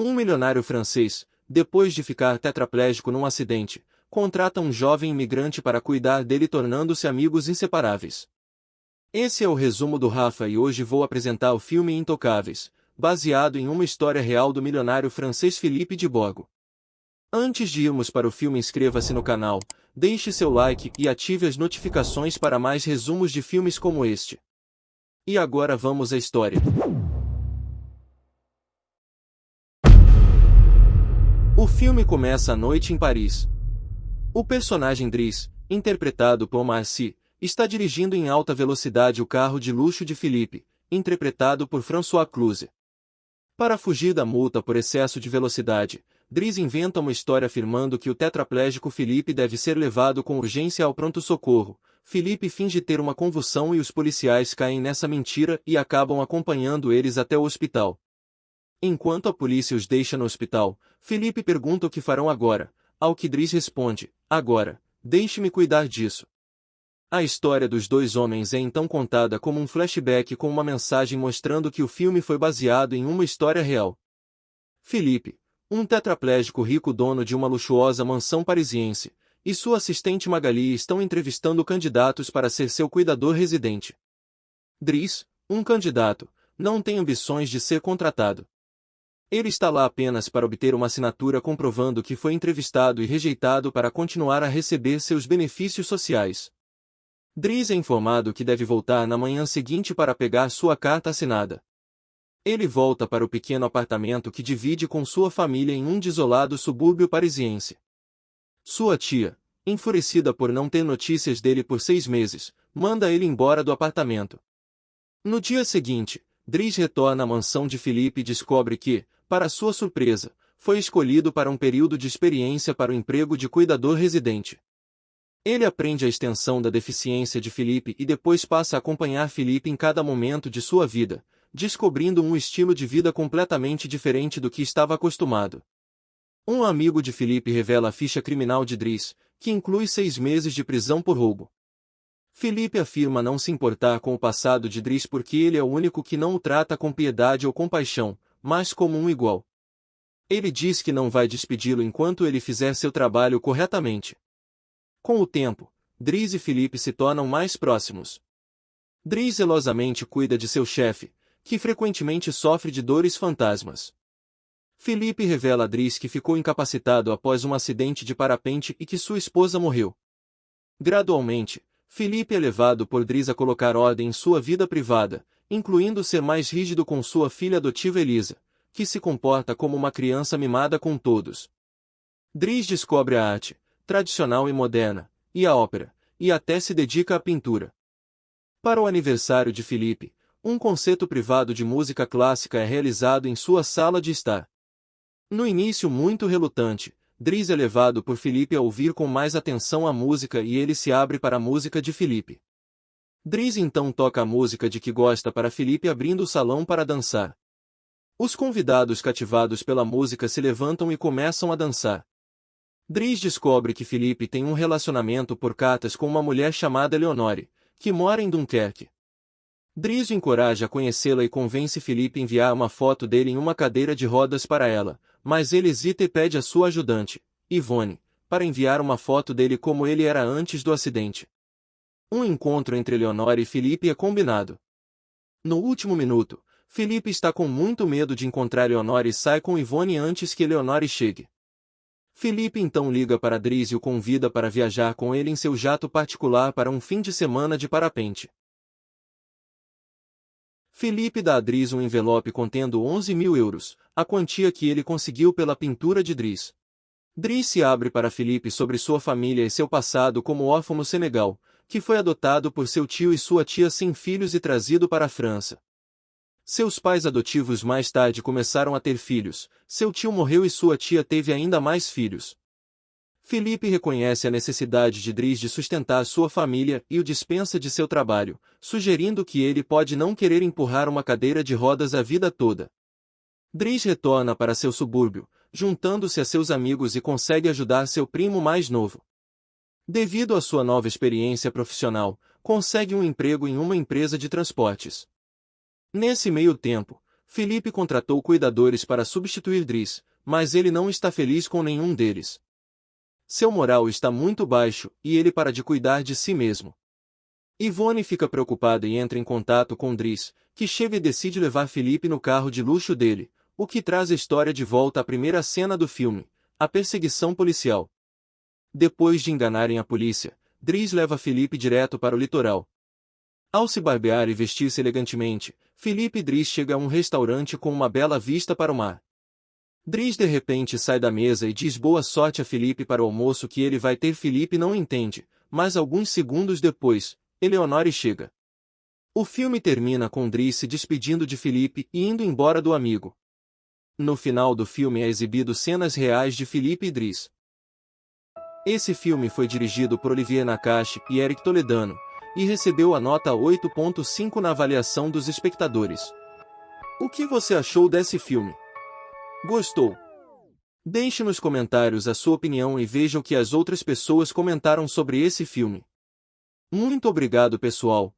Um milionário francês, depois de ficar tetraplégico num acidente, contrata um jovem imigrante para cuidar dele tornando-se amigos inseparáveis. Esse é o resumo do Rafa e hoje vou apresentar o filme Intocáveis, baseado em uma história real do milionário francês Philippe de Borgo. Antes de irmos para o filme inscreva-se no canal, deixe seu like e ative as notificações para mais resumos de filmes como este. E agora vamos à história. Filme começa à noite em Paris. O personagem Driss, interpretado por Marcy, está dirigindo em alta velocidade o carro de luxo de Philippe, interpretado por François Cluze. Para fugir da multa por excesso de velocidade, Driss inventa uma história afirmando que o tetraplégico Philippe deve ser levado com urgência ao pronto-socorro. Philippe finge ter uma convulsão e os policiais caem nessa mentira e acabam acompanhando eles até o hospital. Enquanto a polícia os deixa no hospital, Felipe pergunta o que farão agora, ao que Driss responde, agora, deixe-me cuidar disso. A história dos dois homens é então contada como um flashback com uma mensagem mostrando que o filme foi baseado em uma história real. Felipe, um tetraplégico rico dono de uma luxuosa mansão parisiense, e sua assistente Magali estão entrevistando candidatos para ser seu cuidador residente. Driss, um candidato, não tem ambições de ser contratado. Ele está lá apenas para obter uma assinatura comprovando que foi entrevistado e rejeitado para continuar a receber seus benefícios sociais. Driz é informado que deve voltar na manhã seguinte para pegar sua carta assinada. Ele volta para o pequeno apartamento que divide com sua família em um desolado subúrbio parisiense. Sua tia, enfurecida por não ter notícias dele por seis meses, manda ele embora do apartamento. No dia seguinte, Driz retorna à mansão de Felipe e descobre que, para sua surpresa, foi escolhido para um período de experiência para o emprego de cuidador residente. Ele aprende a extensão da deficiência de Felipe e depois passa a acompanhar Felipe em cada momento de sua vida, descobrindo um estilo de vida completamente diferente do que estava acostumado. Um amigo de Felipe revela a ficha criminal de Driss, que inclui seis meses de prisão por roubo. Felipe afirma não se importar com o passado de Driss porque ele é o único que não o trata com piedade ou compaixão, mas como um igual. Ele diz que não vai despedi-lo enquanto ele fizer seu trabalho corretamente. Com o tempo, Driz e Felipe se tornam mais próximos. Driz zelosamente cuida de seu chefe, que frequentemente sofre de dores fantasmas. Felipe revela a Driz que ficou incapacitado após um acidente de parapente e que sua esposa morreu. Gradualmente, Felipe é levado por Driz a colocar ordem em sua vida privada, incluindo ser mais rígido com sua filha adotiva Elisa, que se comporta como uma criança mimada com todos. Driz descobre a arte, tradicional e moderna, e a ópera, e até se dedica à pintura. Para o aniversário de Felipe, um concerto privado de música clássica é realizado em sua sala de estar. No início muito relutante, Driz é levado por Felipe a ouvir com mais atenção a música e ele se abre para a música de Felipe. Driz então toca a música de que gosta para Felipe abrindo o salão para dançar. Os convidados cativados pela música se levantam e começam a dançar. Driz descobre que Felipe tem um relacionamento por cartas com uma mulher chamada Leonore, que mora em Dunkerque. Driz encoraja a conhecê-la e convence Felipe a enviar uma foto dele em uma cadeira de rodas para ela, mas ele hesita e pede a sua ajudante, Yvonne, para enviar uma foto dele como ele era antes do acidente. Um encontro entre Leonor e Felipe é combinado. No último minuto, Felipe está com muito medo de encontrar Leonor e sai com Ivone antes que Leonor chegue. Felipe então liga para Driz e o convida para viajar com ele em seu jato particular para um fim de semana de parapente. Felipe dá a Driz um envelope contendo 11 mil euros, a quantia que ele conseguiu pela pintura de Driz. Driz se abre para Felipe sobre sua família e seu passado como órfão no Senegal, que foi adotado por seu tio e sua tia sem filhos e trazido para a França. Seus pais adotivos mais tarde começaram a ter filhos, seu tio morreu e sua tia teve ainda mais filhos. Felipe reconhece a necessidade de Driz de sustentar sua família e o dispensa de seu trabalho, sugerindo que ele pode não querer empurrar uma cadeira de rodas a vida toda. Driz retorna para seu subúrbio, juntando-se a seus amigos e consegue ajudar seu primo mais novo. Devido à sua nova experiência profissional, consegue um emprego em uma empresa de transportes. Nesse meio tempo, Felipe contratou cuidadores para substituir Driss, mas ele não está feliz com nenhum deles. Seu moral está muito baixo e ele para de cuidar de si mesmo. Ivone fica preocupada e entra em contato com Driss, que chega e decide levar Felipe no carro de luxo dele, o que traz a história de volta à primeira cena do filme, a perseguição policial. Depois de enganarem a polícia, Driss leva Felipe direto para o litoral. Ao se barbear e vestir-se elegantemente, Felipe Driss chega a um restaurante com uma bela vista para o mar. Driss de repente sai da mesa e diz boa sorte a Felipe para o almoço que ele vai ter Felipe não entende, mas alguns segundos depois, Eleonore chega. O filme termina com Driss se despedindo de Felipe e indo embora do amigo. No final do filme é exibido cenas reais de Felipe e Driss. Esse filme foi dirigido por Olivier Nakache e Eric Toledano, e recebeu a nota 8.5 na avaliação dos espectadores. O que você achou desse filme? Gostou? Deixe nos comentários a sua opinião e veja o que as outras pessoas comentaram sobre esse filme. Muito obrigado pessoal,